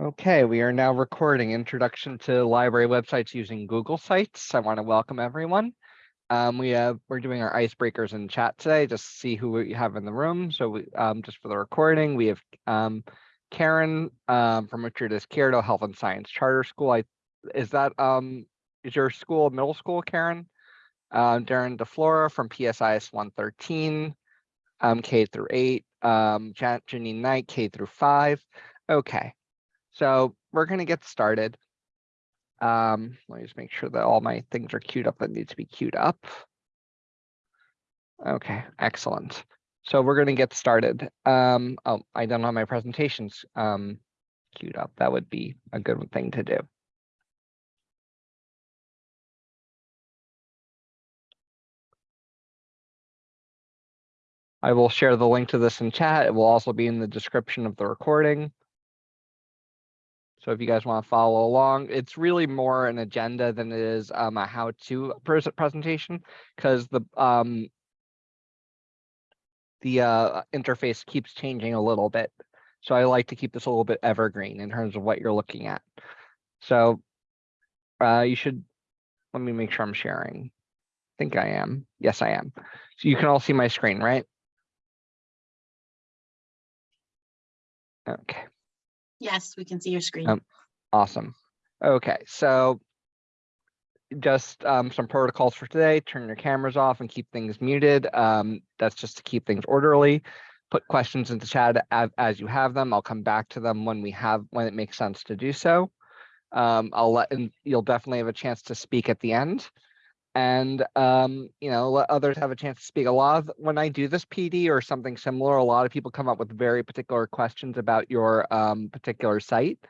Okay, we are now recording Introduction to Library Websites using Google Sites. I want to welcome everyone. Um, we have we're doing our icebreakers in chat today, just to see who we have in the room. So we um, just for the recording, we have um, Karen um, from Richard Izquierdo Health and Science Charter School. I is that um is your school middle school, Karen? Um, Darren DeFlora from PSIS 113, um, K through 8, um, Janine Knight, K through 5. Okay. So we're going to get started. Um, let me just make sure that all my things are queued up that need to be queued up. Okay, excellent. So we're going to get started. Um, oh, I don't have my presentations um, queued up. That would be a good thing to do. I will share the link to this in chat. It will also be in the description of the recording. So if you guys want to follow along, it's really more an agenda than it is um, a how-to pres presentation because the um, the uh, interface keeps changing a little bit. So I like to keep this a little bit evergreen in terms of what you're looking at. So uh, you should, let me make sure I'm sharing. I think I am. Yes, I am. So you can all see my screen, right? Okay. Yes, we can see your screen. Um, Awesome. Okay, so just um, some protocols for today. Turn your cameras off and keep things muted. Um, that's just to keep things orderly. Put questions into chat as, as you have them. I'll come back to them when we have when it makes sense to do so. Um, I'll let and you'll definitely have a chance to speak at the end and um, you know let others have a chance to speak. A lot of when I do this PD or something similar, a lot of people come up with very particular questions about your um, particular site.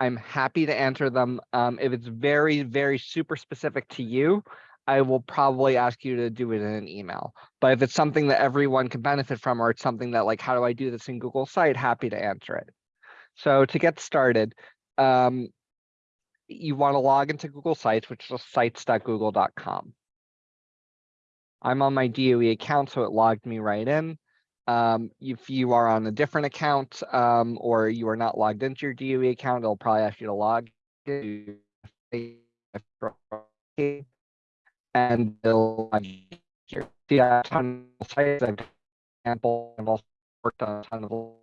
I'm happy to answer them. Um, if it's very, very super specific to you, I will probably ask you to do it in an email. But if it's something that everyone can benefit from, or it's something that like, how do I do this in Google Site? Happy to answer it. So to get started, um, you want to log into Google Sites, which is sites.google.com. I'm on my DOE account, so it logged me right in. Um, if you are on a different account um, or you are not logged into your DOE account, it'll probably ask you to log in. And here. See, a ton of sites, I've worked on a ton of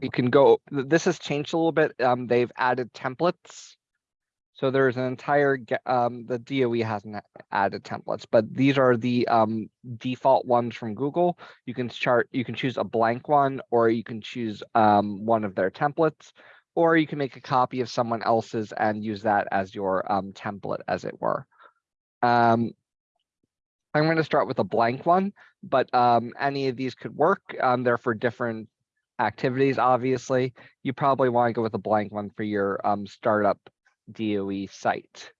you can go, this has changed a little bit. Um, they've added templates. So there's an entire, um, the DOE hasn't added templates, but these are the um, default ones from Google. You can chart, you can choose a blank one, or you can choose um, one of their templates, or you can make a copy of someone else's and use that as your um, template, as it were. Um, I'm going to start with a blank one, but um, any of these could work. Um, they're for different activities, obviously, you probably want to go with a blank one for your um, startup DOE site.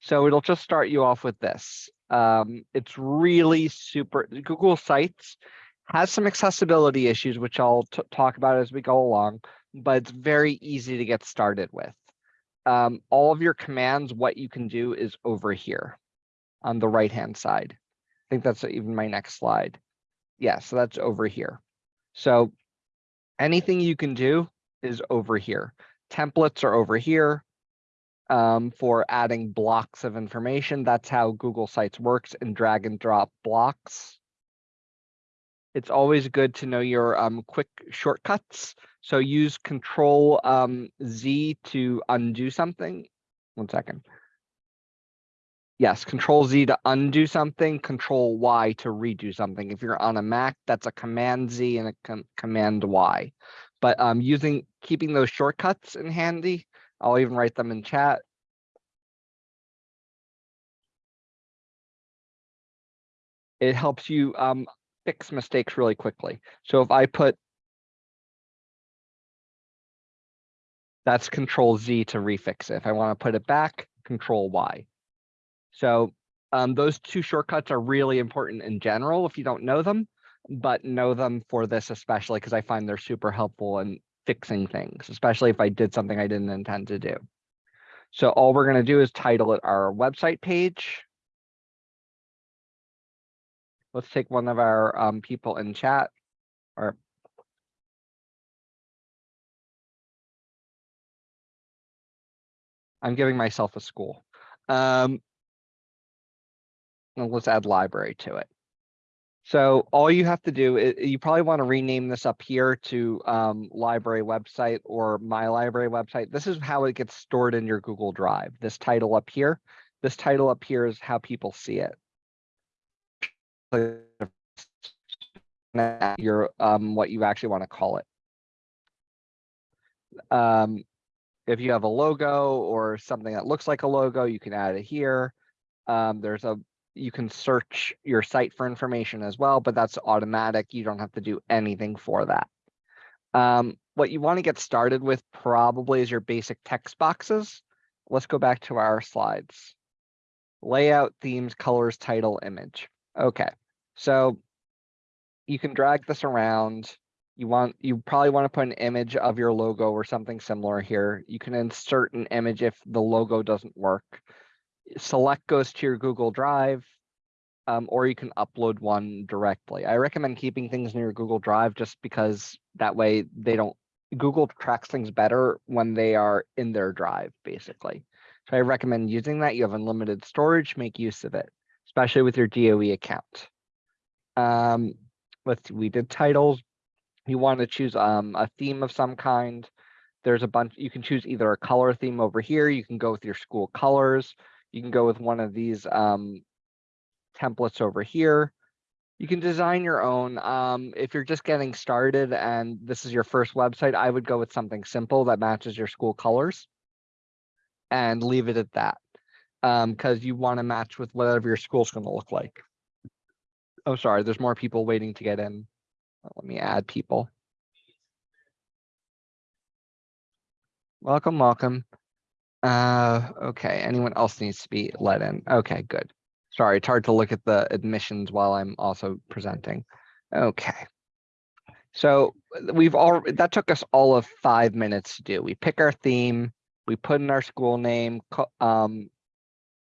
So it'll just start you off with this. Um, it's really super, Google Sites has some accessibility issues, which I'll talk about as we go along, but it's very easy to get started with. Um, all of your commands, what you can do is over here on the right-hand side. I think that's even my next slide. Yeah, so that's over here. So anything you can do is over here. Templates are over here um, for adding blocks of information. That's how Google Sites works and drag and drop blocks. It's always good to know your um, quick shortcuts. So use Control um, Z to undo something. One second. Yes, Control Z to undo something, Control Y to redo something. If you're on a Mac, that's a Command Z and a com Command Y. But um, using keeping those shortcuts in handy, I'll even write them in chat. It helps you um, fix mistakes really quickly. So if I put that's Control Z to refix it. If I want to put it back, Control Y. So um, those two shortcuts are really important in general if you don't know them, but know them for this especially because I find they're super helpful in fixing things, especially if I did something I didn't intend to do. So all we're going to do is title it our website page. let's take one of our um people in chat or I'm giving myself a school. Um, let's add library to it. So all you have to do, is you probably want to rename this up here to um, library website or my library website. This is how it gets stored in your Google Drive. This title up here, this title up here is how people see it. Your um, what you actually want to call it. Um, if you have a logo or something that looks like a logo, you can add it here. Um, there's a, you can search your site for information as well, but that's automatic. You don't have to do anything for that. Um, what you want to get started with probably is your basic text boxes. Let's go back to our slides. Layout, themes, colors, title, image. Okay, so you can drag this around you want, you probably want to put an image of your logo or something similar here. You can insert an image if the logo doesn't work. Select goes to your Google Drive, um, or you can upload one directly. I recommend keeping things in your Google Drive just because that way they don't, Google tracks things better when they are in their drive, basically. So I recommend using that. You have unlimited storage, make use of it, especially with your DOE account. Um, let's, we did titles, you want to choose um, a theme of some kind. There's a bunch, you can choose either a color theme over here. You can go with your school colors. You can go with one of these um, templates over here. You can design your own. Um, if you're just getting started and this is your first website, I would go with something simple that matches your school colors and leave it at that. Because you want to match with whatever your school's going to look like. Oh, sorry, there's more people waiting to get in. Let me add people. Welcome, welcome. Uh, okay, anyone else needs to be let in? Okay, good. Sorry, it's hard to look at the admissions while I'm also presenting. Okay. So we've all, that took us all of five minutes to do. We pick our theme, we put in our school name, um,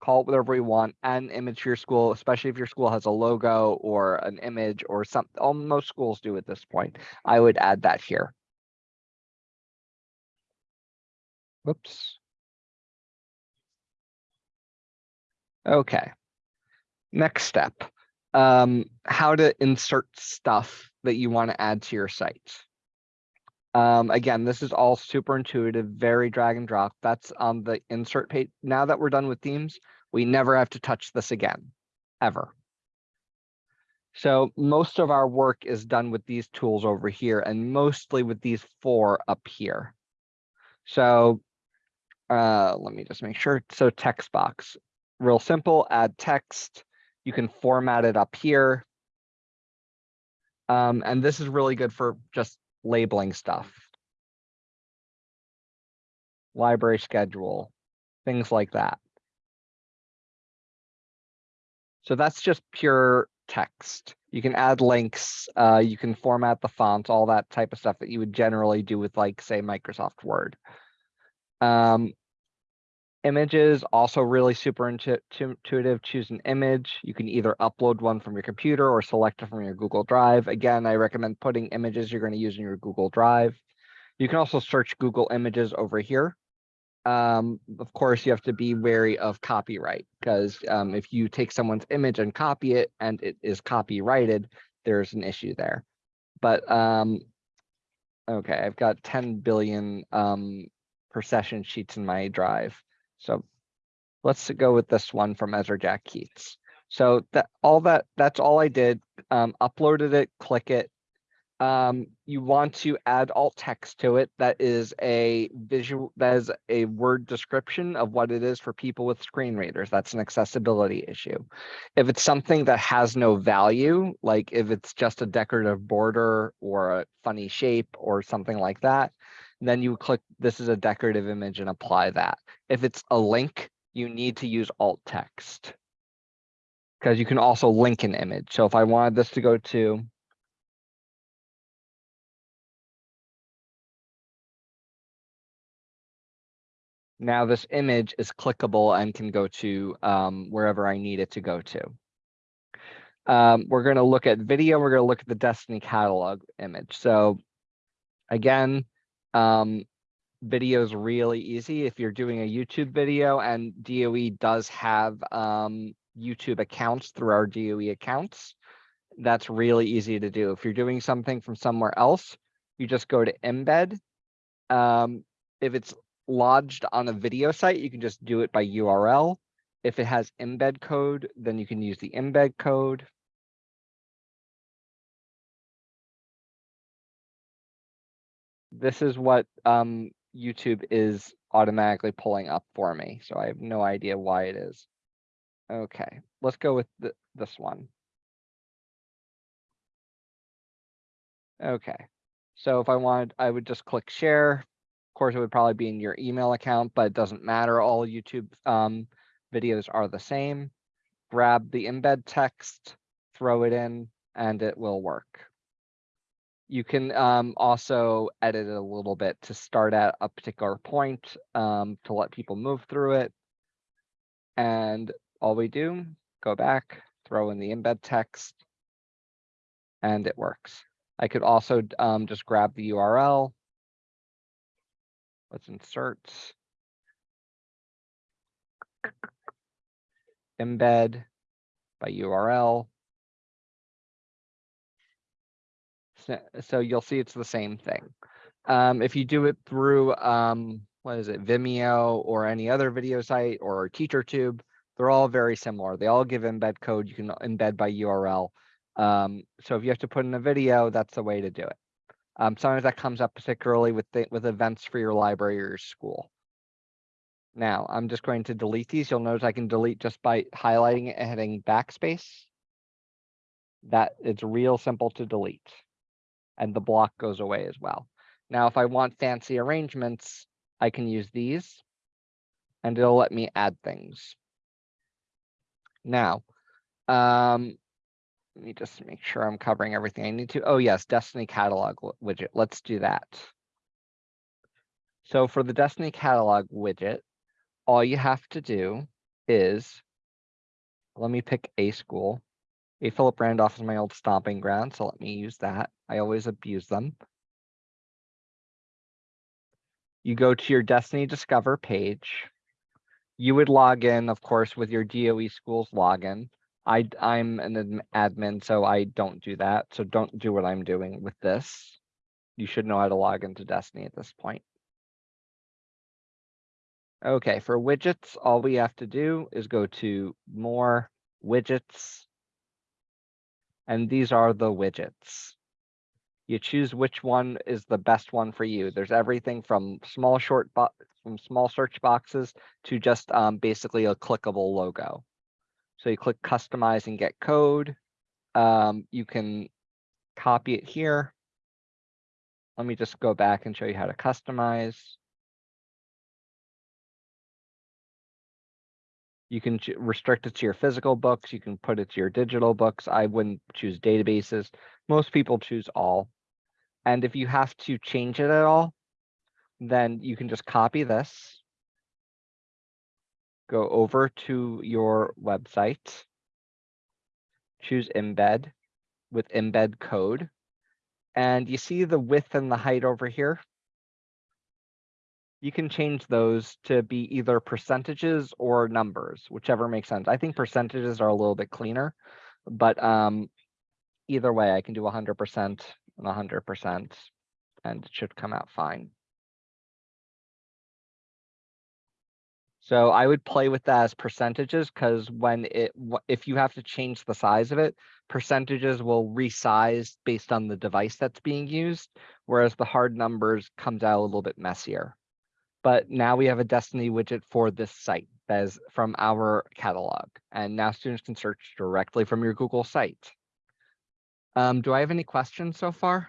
call it whatever we want, add an image to your school, especially if your school has a logo or an image or something. Almost schools do at this point. I would add that here. Whoops. Okay. Next step, um, how to insert stuff that you want to add to your site. Um, again, this is all super intuitive, very drag and drop. That's on the insert page. Now that we're done with themes, we never have to touch this again, ever. So most of our work is done with these tools over here and mostly with these four up here. So uh, let me just make sure. So text box, real simple, add text. You can format it up here. Um, and this is really good for just labeling stuff. Library schedule, things like that. So that's just pure text. You can add links, uh, you can format the fonts, all that type of stuff that you would generally do with like, say, Microsoft Word. Um, images also really super intuitive. Choose an image. You can either upload one from your computer or select it from your Google Drive. Again, I recommend putting images you're going to use in your Google Drive. You can also search Google Images over here. Um, of course, you have to be wary of copyright because um, if you take someone's image and copy it and it is copyrighted, there's an issue there. But um, okay, I've got 10 billion um, per session sheets in my drive. So let's go with this one from Ezra Jack Keats. So that all that that's all I did. Um, uploaded it, click it. Um, you want to add alt text to it. That is a visual, that is a word description of what it is for people with screen readers. That's an accessibility issue. If it's something that has no value, like if it's just a decorative border or a funny shape or something like that, then you click this is a decorative image and apply that. If it's a link, you need to use alt text because you can also link an image. So if I wanted this to go to now this image is clickable and can go to um, wherever I need it to go to. Um, we're gonna look at video, we're gonna look at the Destiny catalog image. So again, um, video is really easy. If you're doing a YouTube video and DOE does have um, YouTube accounts through our DOE accounts, that's really easy to do. If you're doing something from somewhere else, you just go to embed. Um, if it's lodged on a video site, you can just do it by URL. If it has embed code, then you can use the embed code. This is what um, YouTube is automatically pulling up for me, so I have no idea why it is. Okay, let's go with th- this one. Okay, so if I wanted, I would just click share. Of course, it would probably be in your email account, but it doesn't matter. All YouTube um, videos are the same. Grab the embed text, throw it in, and it will work. You can um, also edit it a little bit to start at a particular point um, to let people move through it. And all we do, go back, throw in the embed text, and it works. I could also um, just grab the URL. Let's insert. Embed by URL. So, you'll see it's the same thing. Um, if you do it through, um, what is it, Vimeo or any other video site or TeacherTube, they're all very similar. They all give embed code. You can embed by URL. Um, so if you have to put in a video, that's the way to do it. Um, sometimes that comes up particularly with the, with events for your library or your school. Now, I'm just going to delete these. You'll notice I can delete just by highlighting it and hitting backspace. That it's real simple to delete. And the block goes away as well. Now, if I want fancy arrangements, I can use these and it'll let me add things. Now, um, let me just make sure I'm covering everything I need to. Oh yes, Destiny catalog widget. Let's do that. So for the Destiny catalog widget, all you have to do is, let me pick a school. A Philip Randolph is my old stomping ground, so let me use that. I always abuse them. You go to your Destiny Discover page. You would log in, of course, with your DOE schools login. I, I'm an admin, so I don't do that. So don't do what I'm doing with this. You should know how to log into Destiny at this point. Okay, for widgets, all we have to do is go to more widgets. And these are the widgets. You choose which one is the best one for you. There's everything from small short from small search boxes to just um, basically a clickable logo. So you click customize and get code. Um, you can copy it here. Let me just go back and show you how to customize. You can restrict it to your physical books. You can put it to your digital books. I wouldn't choose databases. Most people choose all. And if you have to change it at all, then you can just copy this, go over to your website, choose embed with embed code, and you see the width and the height over here. You can change those to be either percentages or numbers, whichever makes sense. I think percentages are a little bit cleaner, but um, either way, I can do 100% 100% and it should come out fine. So I would play with that as percentages because when it, if you have to change the size of it, percentages will resize based on the device that's being used, whereas the hard numbers comes out a little bit messier. But now we have a Destiny widget for this site that is from our catalog, and now students can search directly from your Google site. Um, do I have any questions so far?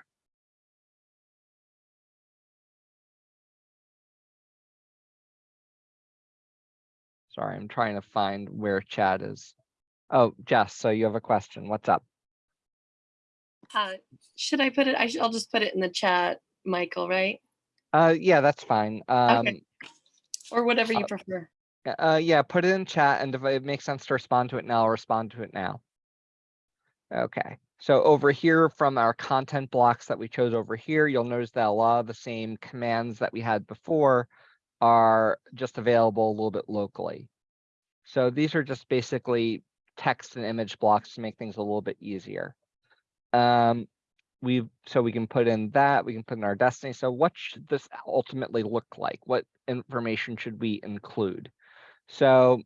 Sorry, I'm trying to find where chat is. Oh, Jess, so you have a question. What's up? Uh, should I put it? I should, I'll just put it in the chat, Michael, right? Uh, yeah, that's fine. Um, Or whatever you Uh, prefer. uh, yeah, put it in chat and if it makes sense to respond to it now, I'll respond to it now. Okay, so over here from our content blocks that we chose over here, you'll notice that a lot of the same commands that we had before are just available a little bit locally. So these are just basically text and image blocks to make things a little bit easier. Um, we so we can put in that, we can put in our destiny. So what should this ultimately look like? What information should we include? So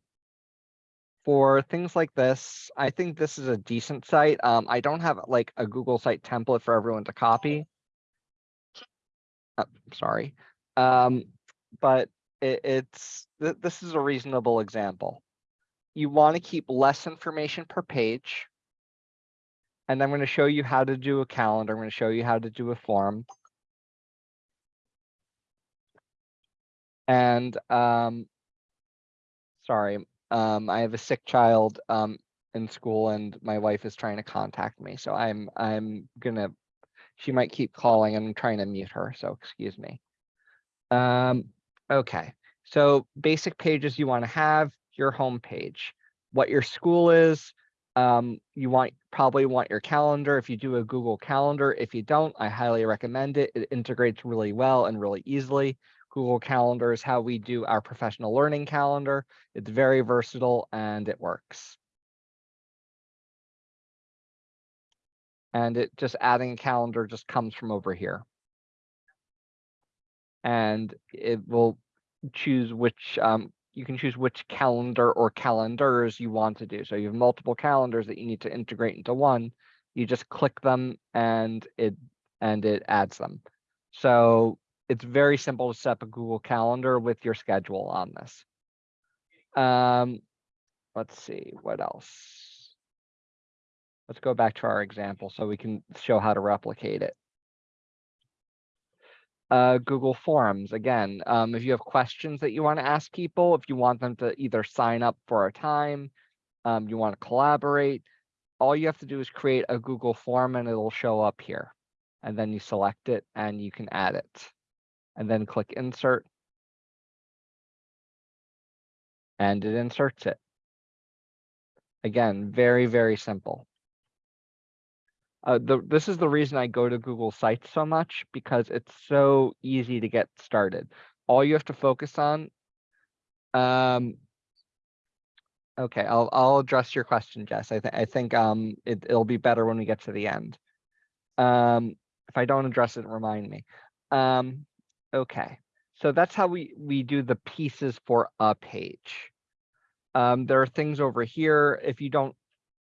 for things like this, I think this is a decent site. Um, I don't have like a Google site template for everyone to copy. Uh, sorry. Um, but it, it's, th- this is a reasonable example. You want to keep less information per page. And I'm going to show you how to do a calendar. I'm going to show you how to do a form. And, um, sorry, um, I have a sick child, um, in school and my wife is trying to contact me. So I'm, I'm gonna, she might keep calling and I'm trying to mute her. So excuse me. Um, okay. So basic pages you want to have your home page, what your school is. Um, you want probably want your calendar if you do a Google Calendar. If you don't, I highly recommend it. It integrates really well and really easily. Google Calendar is how we do our professional learning calendar. It's very versatile and it works. And it just adding a calendar just comes from over here. And it will choose which, um, you can choose which calendar or calendars you want to do. So you have multiple calendars that you need to integrate into one. You just click them and it and it adds them. So it's very simple to set up a Google Calendar with your schedule on this. Um, let's see, what else? Let's go back to our example so we can show how to replicate it. Uh, Google Forms, again, um, if you have questions that you want to ask people, if you want them to either sign up for a time, um, you want to collaborate, all you have to do is create a Google form and it'll show up here. And then you select it and you can add it and then click insert. And it inserts it. Again, very, very simple. Uh, the, this is the reason I go to Google Sites so much because it's so easy to get started. All you have to focus on. Um, okay, I'll I'll address your question, Jess. I think I think um it, it'll be better when we get to the end. Um, if I don't address it, remind me. Um, Okay, so that's how we, we do the pieces for a page. Um, there are things over here, if you don't,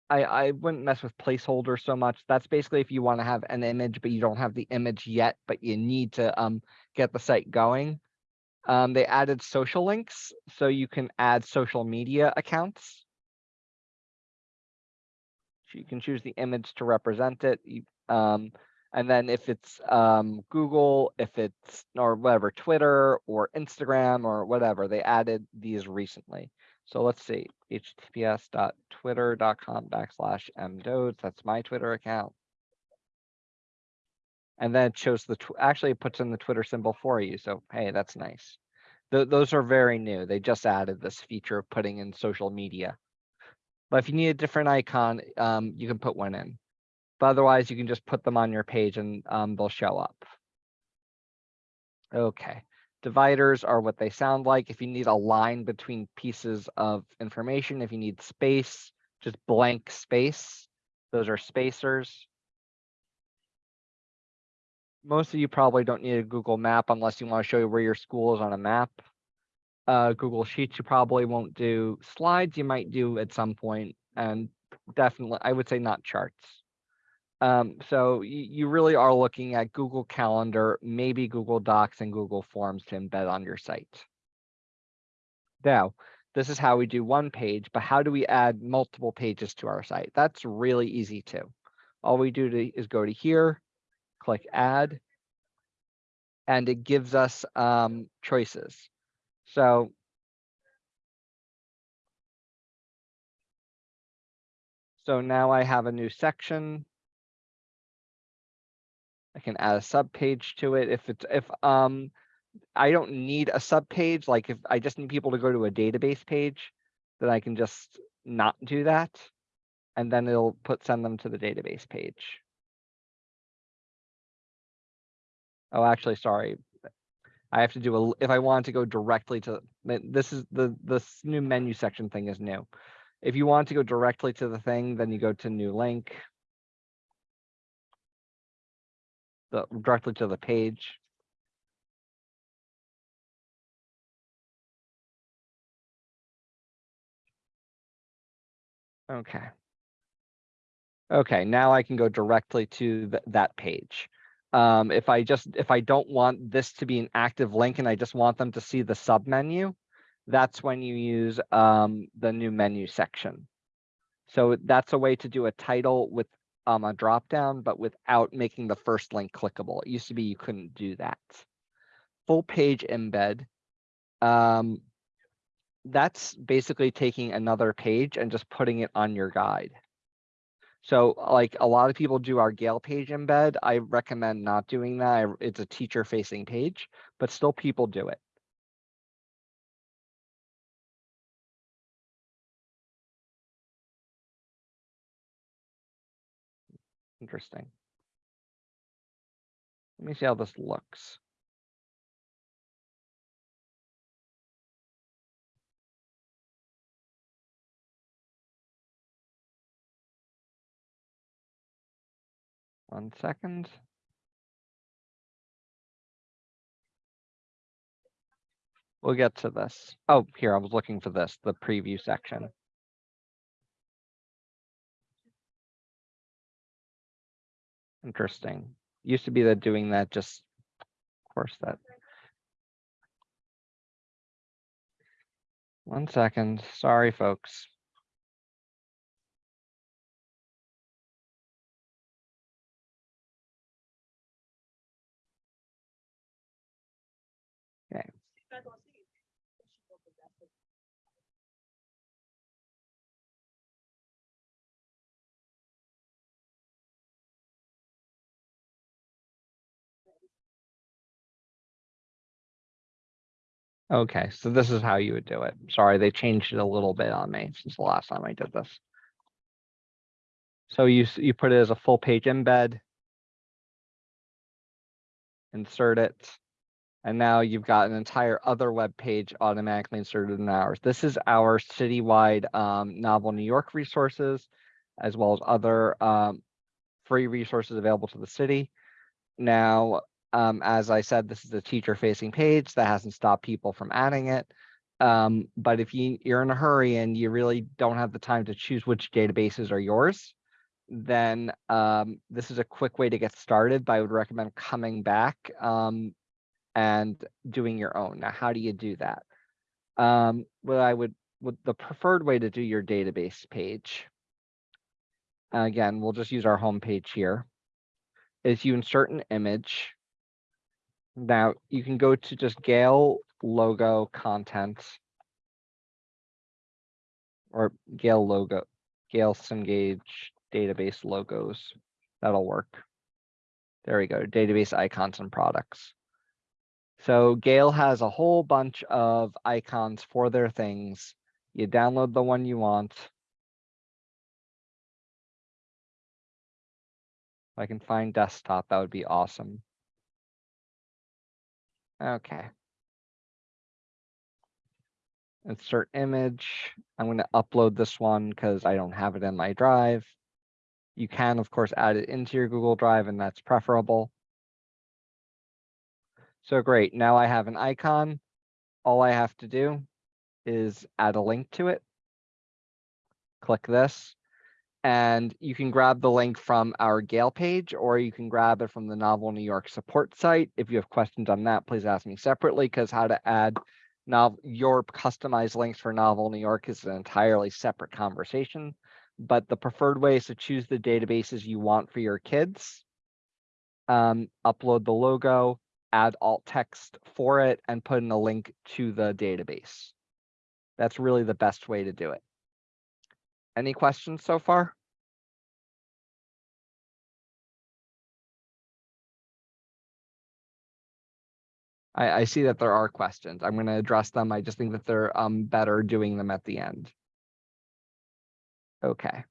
I, I wouldn't mess with placeholders so much. That's basically if you want to have an image, but you don't have the image yet, but you need to um, get the site going. Um, they added social links, so you can add social media accounts. So you can choose the image to represent it. You, um, and then if it's um, Google, if it's or whatever, Twitter or Instagram or whatever, they added these recently. So let's see, https.twitter.com backslash mdodes. That's my Twitter account. And then it shows the, actually puts in the Twitter symbol for you. So, hey, that's nice. Th those are very new. They just added this feature of putting in social media. But if you need a different icon, um, you can put one in. But otherwise, you can just put them on your page and um, they'll show up. Okay, dividers are what they sound like. If you need a line between pieces of information, if you need space, just blank space, those are spacers. Most of you probably don't need a Google map unless you want to show you where your school is on a map. Uh, Google Sheets, you probably won't do slides, you might do at some point, and definitely, I would say not charts. Um, so you, you really are looking at Google Calendar, maybe Google Docs and Google Forms to embed on your site. Now, this is how we do one page, but how do we add multiple pages to our site? That's really easy too. All we do to, is go to here, click add, and it gives us um, choices. So So now I have a new section. I can add a sub page to it if it's if um I don't need a sub page like if I just need people to go to a database page then I can just not do that and then it'll put, send them to the database page. Oh, actually, sorry. I have to do a if I want to go directly to, this is the, this new menu section thing is new. If you want to go directly to the thing, then you go to new link. The, directly to the page. Okay. Okay, now I can go directly to th- that page. Um, if I just, if I don't want this to be an active link and I just want them to see the sub menu, that's when you use um, the new menu section. So that's a way to do a title with um, a drop down, but without making the first link clickable. It used to be you couldn't do that. Full page embed. Um, that's basically taking another page and just putting it on your guide. So like a lot of people do our Gale page embed. I recommend not doing that. It's a teacher facing page, but still people do it. Interesting. Let me see how this looks. One second. We'll get to this. Oh, here, I was looking for this, the preview section. Interesting. Used to be that doing that just, of course, that. One second, sorry, folks. Okay, so this is how you would do it. Sorry, they changed it a little bit on me since the last time I did this. So you, you put it as a full page embed. Insert it. And now you've got an entire other web page automatically inserted in ours. This is our citywide um, Novel New York resources, as well as other um, free resources available to the city. Now, um, as I said, this is a teacher facing page that hasn't stopped people from adding it. Um, but if you, you're in a hurry and you really don't have the time to choose which databases are yours, then um, this is a quick way to get started, but I would recommend coming back um, and doing your own. Now, how do you do that? Um, what I would, what the preferred way to do your database page. Again, we'll just use our home page here. Is you insert an image. Now you can go to just Gale logo content. Or Gale logo, Gale Cengage database logos. That'll work. There we go, database icons and products. So Gale has a whole bunch of icons for their things. You download the one you want. If I can find desktop, that would be awesome. Okay. Insert image. I'm going to upload this one because I don't have it in my drive. You can, of course, add it into your Google Drive and that's preferable. So great, now I have an icon. All I have to do is add a link to it. Click this. And you can grab the link from our Gale page, or you can grab it from the Novel New York support site. If you have questions on that, please ask me separately, because how to add novel your customized links for Novel New York is an entirely separate conversation. But the preferred way is to choose the databases you want for your kids. Um, upload the logo, add alt text for it, and put in a link to the database. That's really the best way to do it. Any questions so far? I, I see that there are questions. I'm going to address them. I just think that they're um better doing them at the end. Okay.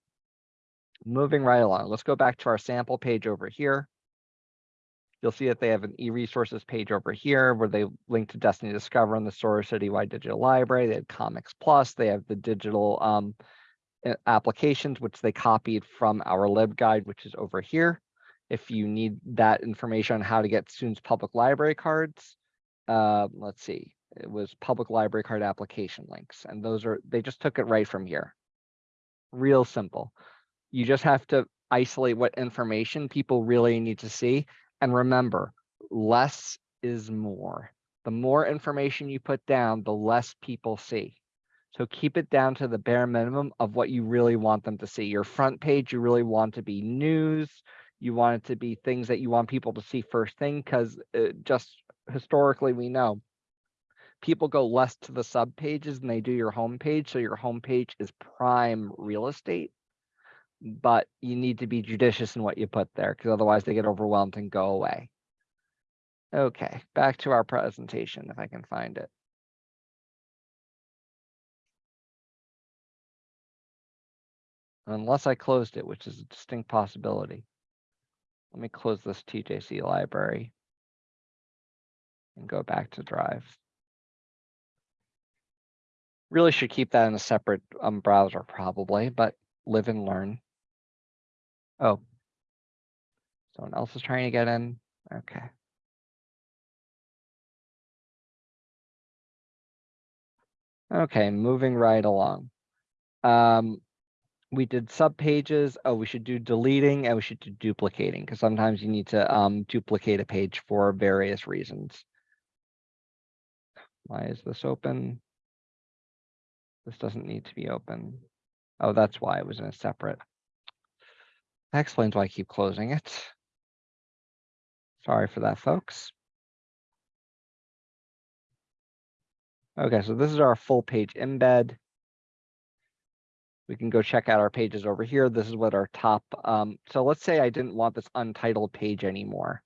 Moving right along, let's go back to our sample page over here. You'll see that they have an e-resources page over here where they link to Destiny Discover and the Sora Citywide Digital Library. They have Comics Plus. They have the digital um, applications, which they copied from our LibGuide, which is over here. If you need that information on how to get students public library cards, uh, let's see, it was public library card application links, and those are, they just took it right from here. Real simple. You just have to isolate what information people really need to see. And remember, less is more. The more information you put down, the less people see. So keep it down to the bare minimum of what you really want them to see. Your front page, you really want to be news. You want it to be things that you want people to see first thing, because uh, just historically, we know people go less to the sub pages than they do your home page. So your home page is prime real estate. But you need to be judicious in what you put there, because otherwise they get overwhelmed and go away. Okay, back to our presentation, if I can find it. Unless I closed it, which is a distinct possibility. Let me close this TJC library. And go back to Drive. Really should keep that in a separate um browser probably, but live and learn. Oh. Someone else is trying to get in. Okay. Okay, moving right along. Um, we did sub pages. Oh, we should do deleting and we should do duplicating because sometimes you need to um duplicate a page for various reasons. Why is this open? This doesn't need to be open. Oh, that's why it was in a separate. That explains why I keep closing it. Sorry for that, folks. Okay, so this is our full page embed. We can go check out our pages over here. This is what our top, um, so let's say I didn't want this untitled page anymore.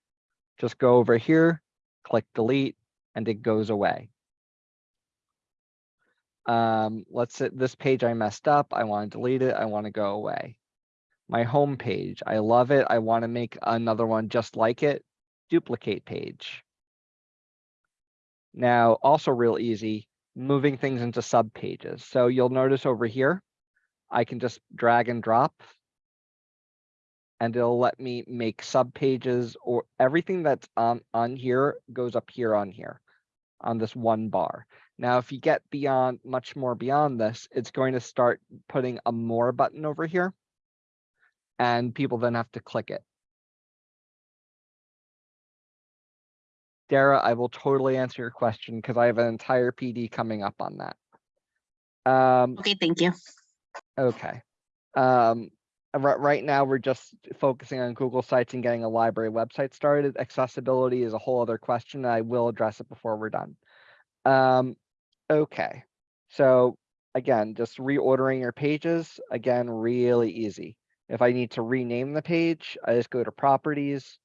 Just go over here, click delete, and it goes away. Um, let's say this page I messed up. I want to delete it. I want to go away. My home page, I love it. I want to make another one just like it. Duplicate page. Now, also real easy, moving things into sub pages. So you'll notice over here, I can just drag and drop. And it'll let me make sub pages or everything that's on, on here goes up here on here on this one bar. Now, if you get beyond much more beyond this, it's going to start putting a more button over here. And people then have to click it. Dara, I will totally answer your question because I have an entire PD coming up on that. Um, Okay, thank you. Okay. Um, right, now, we're just focusing on Google Sites and getting a library website started. Accessibility is a whole other question. I will address it before we're done. Um, okay, so again, just reordering your pages, again, really easy. If I need to rename the page, I just go to properties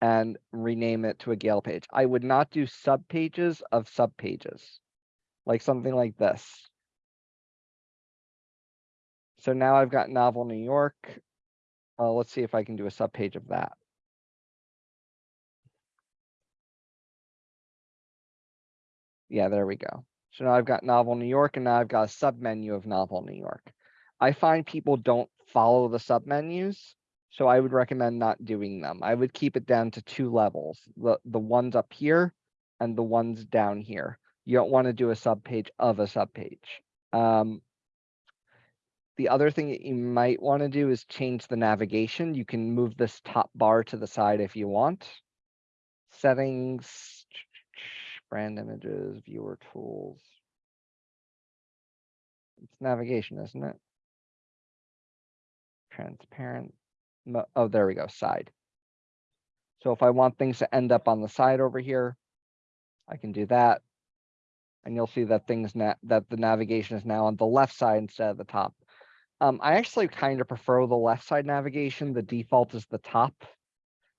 and rename it to a Gale page. I would not do subpages of subpages, like something like this. So now I've got Novel New York. Uh, let's see if I can do a subpage of that. Yeah, there we go. So now I've got Novel New York and now I've got a submenu of Novel New York. I find people don't follow the submenus. so I would recommend not doing them. I would keep it down to two levels, the, the ones up here and the ones down here. You don't want to do a subpage of a subpage. Um, the other thing that you might want to do is change the navigation. You can move this top bar to the side if you want. Settings, brand images, viewer tools. It's navigation, isn't it? Transparent. Oh, there we go, side. So if I want things to end up on the side over here, I can do that. And you'll see that things that the navigation is now on the left side instead of the top. Um, I actually kind of prefer the left side navigation. The default is the top.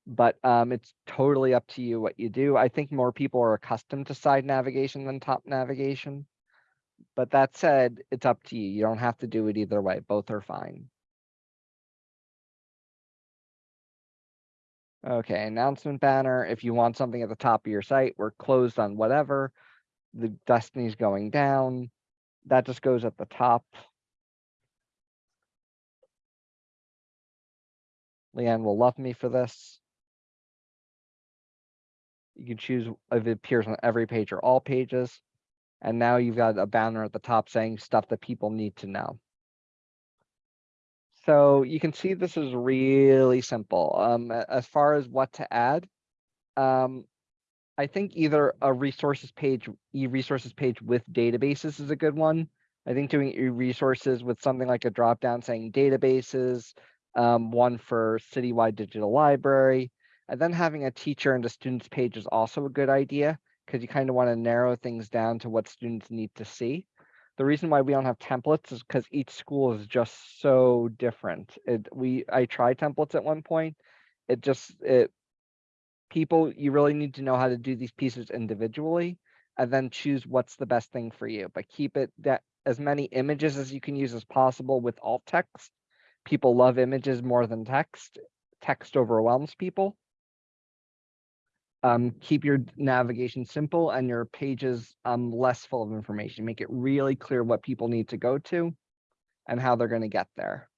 But um, it's totally up to you what you do. I think more people are accustomed to side navigation than top navigation. But that said, it's up to you. You don't have to do it either way. Both are fine. Okay, announcement banner, if you want something at the top of your site, we're closed on whatever. The Destiny's going down. That just goes at the top. Leanne will love me for this. You can choose if it appears on every page or all pages. And now you've got a banner at the top saying stuff that people need to know. So you can see this is really simple. Um, as far as what to add. Um, I think either a resources page, e-resources page with databases is a good one. I think doing e-resources with something like a drop down saying databases, um, one for citywide digital library, and then having a teacher and a students page is also a good idea because you kind of want to narrow things down to what students need to see. The reason why we don't have templates is because each school is just so different. It we I tried templates at one point. It just it people you really need to know how to do these pieces individually and then choose what's the best thing for you. But keep it that as many images as you can use as possible with alt text. People love images more than text. Text overwhelms people. Um, keep your navigation simple and your pages um less full of information. Make it really clear what people need to go to and how they're going to get there.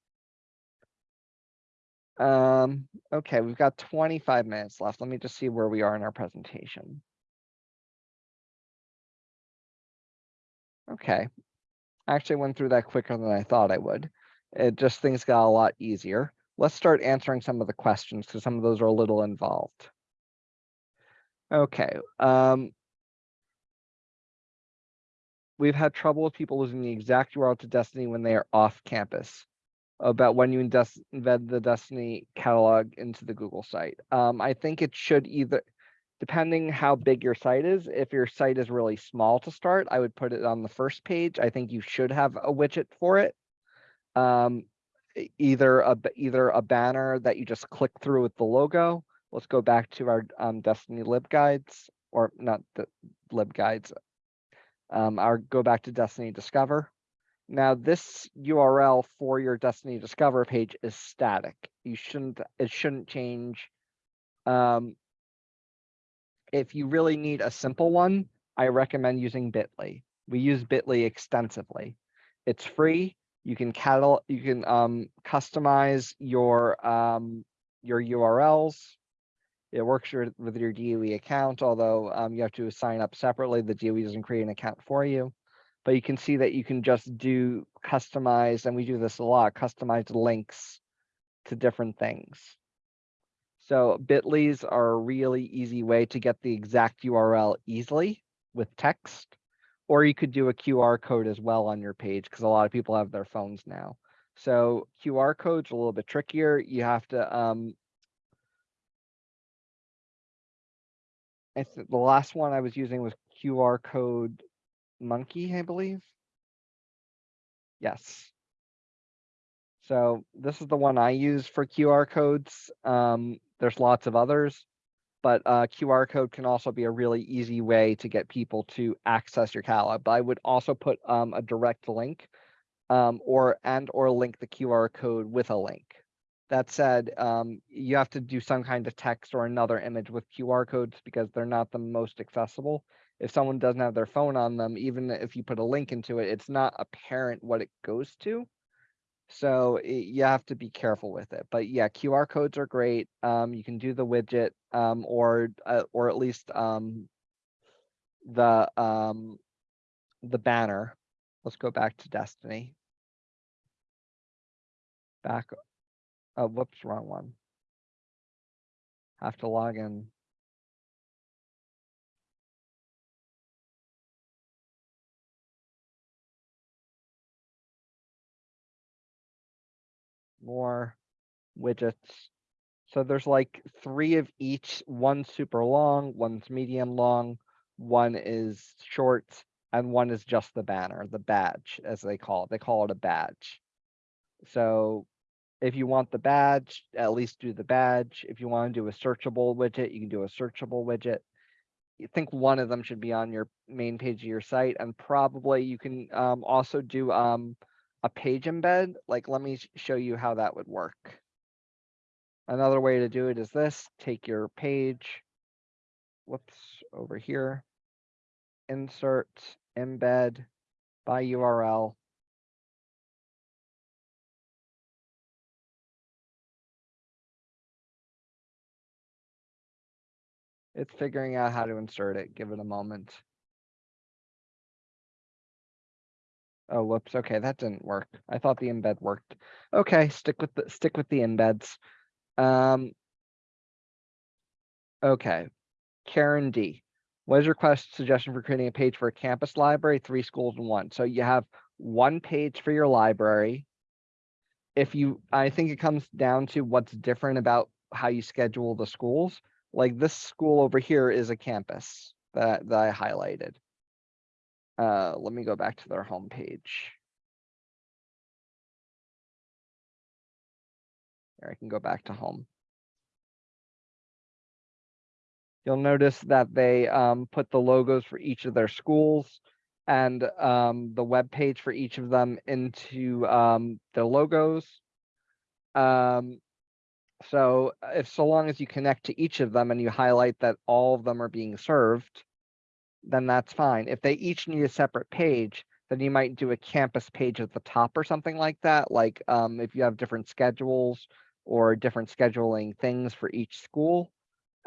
Um, okay, we've got twenty-five minutes left. Let me just see where we are in our presentation. Okay. I Actually went through that quicker than I thought I would. It just things got a lot easier. Let's start answering some of the questions because some of those are a little involved. Okay, um. We've had trouble with people losing the exact URL to Destiny when they are off campus. About when you embed the Destiny catalog into the Google site. Um, I think it should either, depending how big your site is, if your site is really small to start, I would put it on the first page. I think you should have a widget for it. Um, either a, either a banner that you just click through with the logo. Let's go back to our um, Destiny LibGuides, or not the LibGuides. Um, our go back to Destiny Discover. Now this URL for your Destiny Discover page is static. You shouldn't, it shouldn't change. Um, if you really need a simple one, I recommend using Bitly. We use Bitly extensively. It's free. You can you can um, customize your um, your URLs. It works your, with your DOE account, although um, you have to sign up separately. The DOE doesn't create an account for you. But you can see that you can just do customize, and we do this a lot, customized links to different things. So Bitly's are a really easy way to get the exact URL easily with text. Or you could do a QR code as well on your page because a lot of people have their phones now. So QR codes a little bit trickier. You have to um I the last one I was using was QR code monkey, I believe. Yes. So this is the one I use for QR codes. Um, there's lots of others, but uh, QR code can also be a really easy way to get people to access your catalog. But I would also put um, a direct link um, or and or link the QR code with a link. That said, um, you have to do some kind of text or another image with QR codes because they're not the most accessible. If someone doesn't have their phone on them, even if you put a link into it, it's not apparent what it goes to. So i- you have to be careful with it. But yeah, QR codes are great. Um, you can do the widget um, or uh, or at least um, the um, the banner. Let's go back to Destiny. Back. Oh, whoops, wrong one. Have to log in. More widgets. So there's like three of each, one super long, one's medium long, one is short, and one is just the banner, the badge, as they call it. They call it a badge. So if you want the badge, at least do the badge. If you want to do a searchable widget, you can do a searchable widget. You think one of them should be on your main page of your site, and probably you can um, also do um, a page embed. Like, let me show you how that would work. Another way to do it is this, take your page. Whoops, over here. Insert, embed by URL. It's figuring out how to insert it. Give it a moment. Oh, whoops. Okay, that didn't work. I thought the embed worked. Okay, stick with the, stick with the embeds. Um. Okay. Karen D. What is your quest suggestion for creating a page for a campus library, three schools in one? So you have one page for your library. If you, I think it comes down to what's different about how you schedule the schools. Like this school over here is a campus that, that I highlighted. Uh, let me go back to their homepage. There, I can go back to home. You'll notice that they um, put the logos for each of their schools and um, the web page for each of them into um, the logos. Um, so if so long as you connect to each of them and you highlight that all of them are being served, then that's fine. If they each need a separate page, then you might do a campus page at the top or something like that. Like um, if you have different schedules or different scheduling things for each school,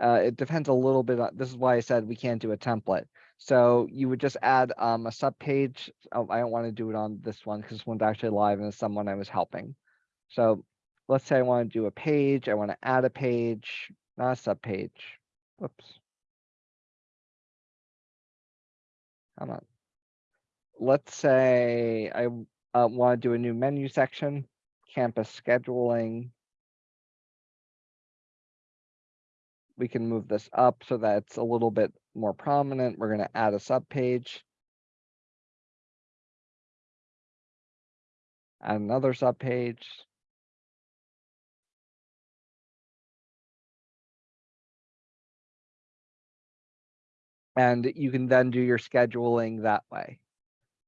uh, it depends a little bit on, this is why I said we can't do a template. So you would just add um, a sub page. Oh, I don't want to do it on this one because this one's actually live and it's someone I was helping. So let's say I want to do a page. I want to add a page, not a sub page. Whoops. Come on. Let's say I uh, want to do a new menu section, campus scheduling. We can move this up so that it's a little bit more prominent. We're going to add a sub page. Add another sub page. And you can then do your scheduling that way.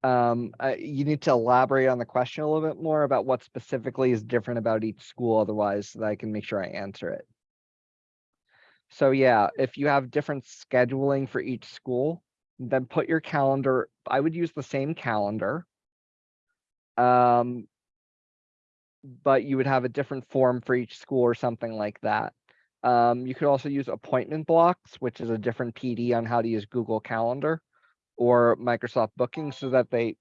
Um, uh, you need to elaborate on the question a little bit more about what specifically is different about each school, otherwise so that I can make sure I answer it. So yeah, if you have different scheduling for each school, then put your calendar, I would use the same calendar. Um, but you would have a different form for each school or something like that. Um, you could also use appointment blocks, which is a different PD on how to use Google Calendar or Microsoft Booking so that they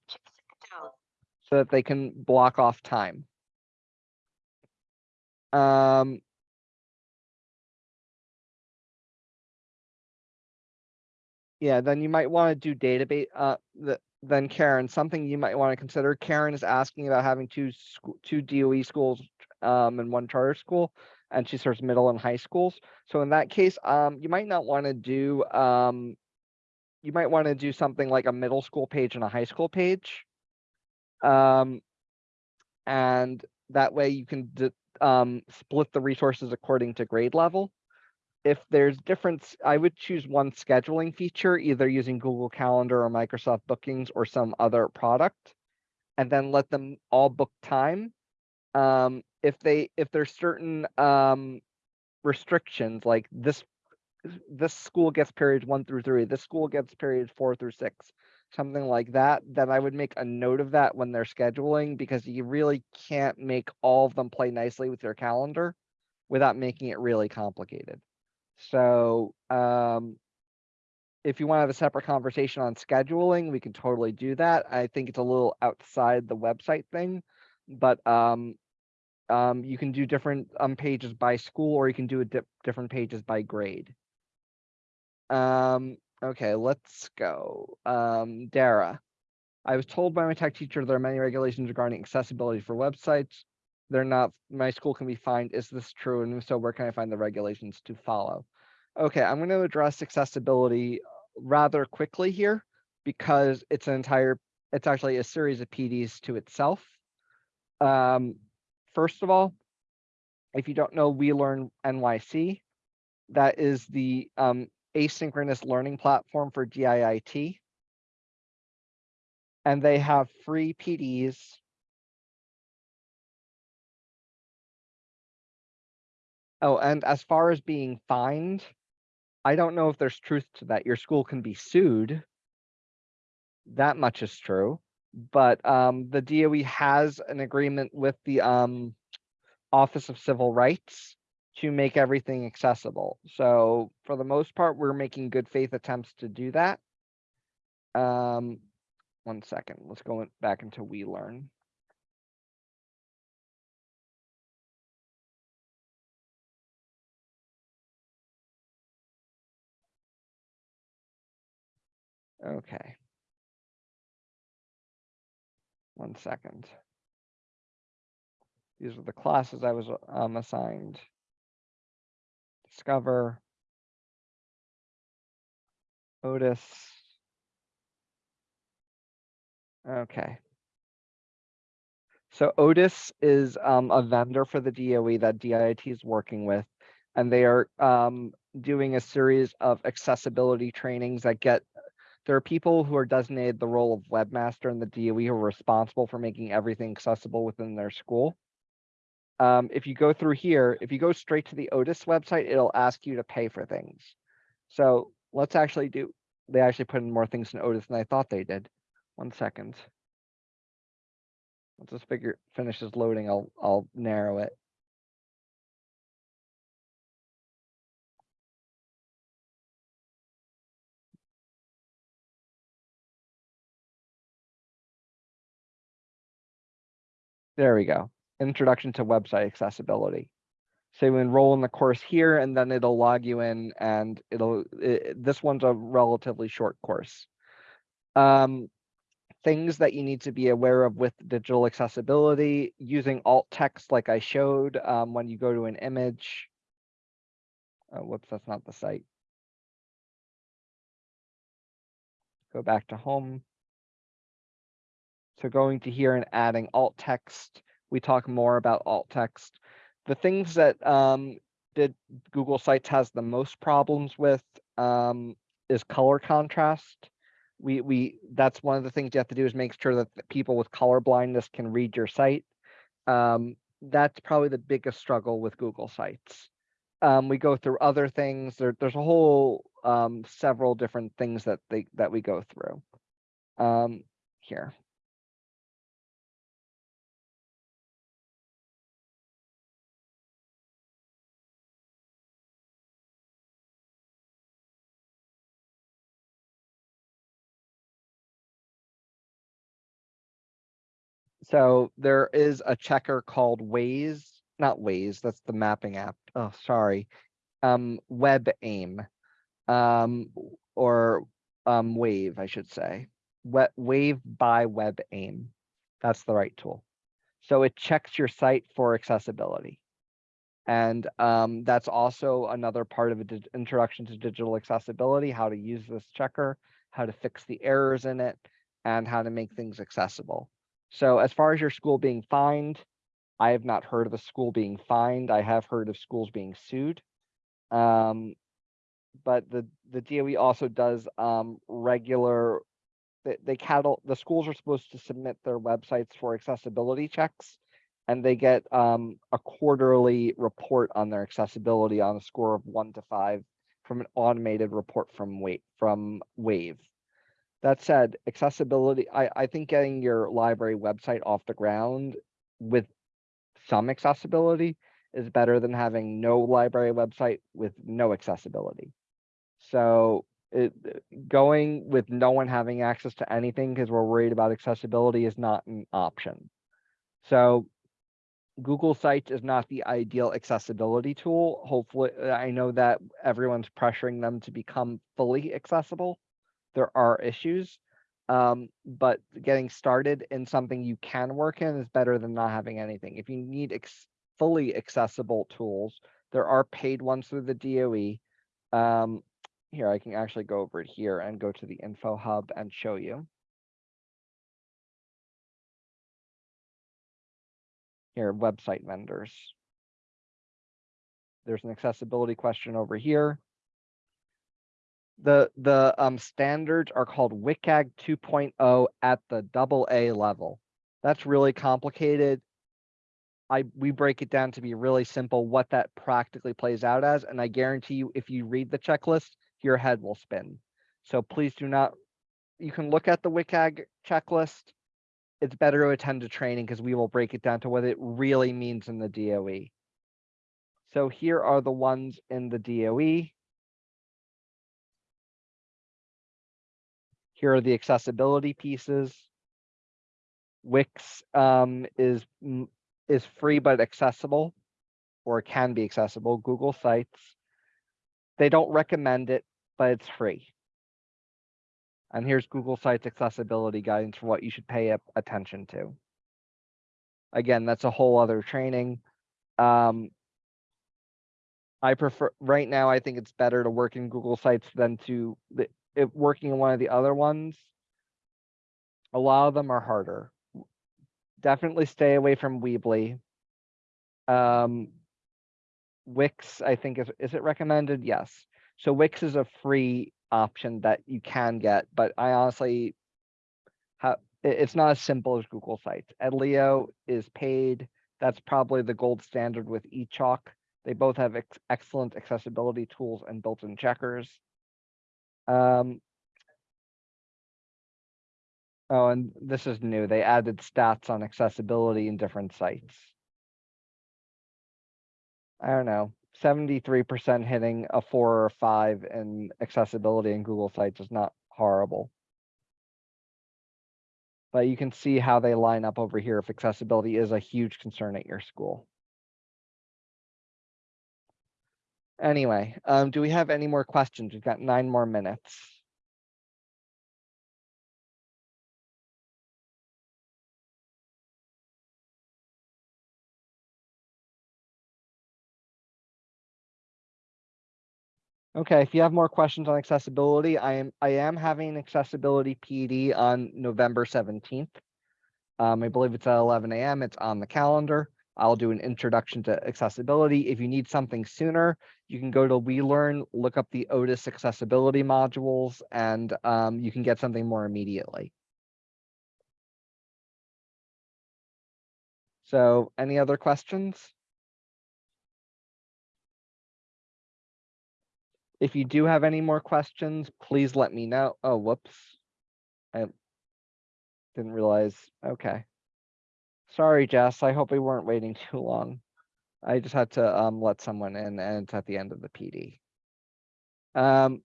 so that they can block off time. Um, yeah, then you might want to do database. Uh, the, then Karen, something you might want to consider. Karen is asking about having two two DOE schools, um, and one charter school, and she serves middle and high schools. So in that case, um, you might not want to do, um, you might want to do something like a middle school page and a high school page. Um, and that way you can um, split the resources according to grade level if there's difference, I would choose one scheduling feature, either using Google Calendar or Microsoft Bookings or some other product. And then let them all book time. Um, if they, if there's certain, um, restrictions, like this, this school gets periods one through three, this school gets periods four through six, something like that, then I would make a note of that when they're scheduling, because you really can't make all of them play nicely with your calendar without making it really complicated. So, um, if you want to have a separate conversation on scheduling, we can totally do that. I think it's a little outside the website thing, but, um, um, you can do different, um, pages by school, or you can do a di- different pages by grade. Um, okay, let's go. Um, Dara. I was told by my tech teacher there are many regulations regarding accessibility for websites. They're not, my school can be fined. Is this true? And if so, where can I find the regulations to follow? Okay, I'm going to address accessibility rather quickly here because it's an entire, it's actually a series of PDs to itself. Um, first of all, if you don't know We Learn NYC, that is the um, asynchronous learning platform for DIIT. And they have free PDs Oh, and as far as being fined, I don't know if there's truth to that. Your school can be sued. That much is true, but um, the DOE has an agreement with the um Office of Civil Rights to make everything accessible. So for the most part, we're making good faith attempts to do that. Um, one second, let's go back into We Learn. Okay. One second. These are the classes I was um assigned. Discover. Otis. Okay. So Otis is um a vendor for the DOE that DIT is working with. And they are um doing a series of accessibility trainings that get there are people who are designated the role of webmaster in the DOE who are responsible for making everything accessible within their school. Um, if you go through here, if you go straight to the Otis website, it'll ask you to pay for things. So let's actually do, they actually put in more things in Otis than I thought they did. One second. Once this figure finishes loading, I'll, I'll narrow it. There we go. Introduction to website accessibility. So you enroll in the course here and then it'll log you in and it'll, i- this one's a relatively short course. Um, things that you need to be aware of with digital accessibility, using alt text like I showed, um, when you go to an image. Oh, whoops, that's not the site. Go back to home. So going to here and adding alt text, we talk more about alt text. The things that um, did Google Sites has the most problems with um, is color contrast. We we that's one of the things you have to do is make sure that people with color blindness can read your site. Um, that's probably the biggest struggle with Google Sites. Um, we go through other things. There, there's a whole um, several different things that they that we go through. Um, here. So there is a checker called Waze, not Waze, that's the mapping app. Oh, sorry. Um, Web Aim. Um, or um, Wave, I should say. Wave by Web Aim. That's the right tool. So it checks your site for accessibility. And um, that's also another part of a dig- introduction to digital accessibility, how to use this checker, how to fix the errors in it, and how to make things accessible. So as far as your school being fined, I have not heard of a school being fined. I have heard of schools being sued. Um, but the, the DOE also does, um, regular, they, they cattle, the schools are supposed to submit their websites for accessibility checks. And they get, um, a quarterly report on their accessibility on a score of one to five from an automated report from Wait, from Wave. That said, accessibility, I, I think getting your library website off the ground with some accessibility is better than having no library website with no accessibility. So it, going with no one having access to anything because we're worried about accessibility is not an option. So Google Sites is not the ideal accessibility tool. Hopefully, I know that everyone's pressuring them to become fully accessible there are issues. Um, but getting started in something you can work in is better than not having anything. If you need ex- fully accessible tools, there are paid ones through the DOE. Um, here, I can actually go over here and go to the info hub and show you. Here, website vendors. There's an accessibility question over here the the um standards are called WCAG 2.0 at the double A level. That's really complicated. I, we break it down to be really simple, what that practically plays out as, and I guarantee you, if you read the checklist, your head will spin. So please do not, you can look at the WCAG checklist. It's better to attend a training because we will break it down to what it really means in the DOE. So here are the ones in the. DOE. Here are the accessibility pieces. Wix um, is is free but accessible, or can be accessible. Google Sites. They don't recommend it, but it's free. And here's Google Sites accessibility guidance for what you should pay attention to. Again, that's a whole other training. Um, I prefer, right now, I think it's better to work in Google Sites than to, it, working in one of the other ones. A lot of them are harder. Definitely stay away from Weebly. Um, Wix, I think is, is it recommended? Yes. So Wix is a free option that you can get, but I honestly have, it's not as simple as Google Sites. Edlio is paid. That's probably the gold standard with eChalk. They both have ex- excellent accessibility tools and built-in checkers. Um, oh, and this is new. They added stats on accessibility in different sites. I don't know, seventy-three percent hitting a four or five in accessibility in Google Sites is not horrible. But you can see how they line up over here if accessibility is a huge concern at your school. Anyway, um, do we have any more questions? We've got nine more minutes. Okay, if you have more questions on accessibility, I am, I am having accessibility PD on November seventeenth. Um, I believe it's at eleven AM. It's on the calendar. I'll do an introduction to accessibility. If you need something sooner, you can go to WeLearn, look up the Otis accessibility modules, and um, you can get something more immediately. So any other questions? If you do have any more questions, please let me know. Oh, whoops. I didn't realize, okay. Sorry, Jess, I hope we weren't waiting too long. I just had to um let someone in and it's at the end of the PD. Um,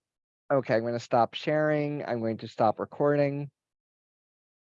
okay, I'm gonna stop sharing. I'm going to stop recording.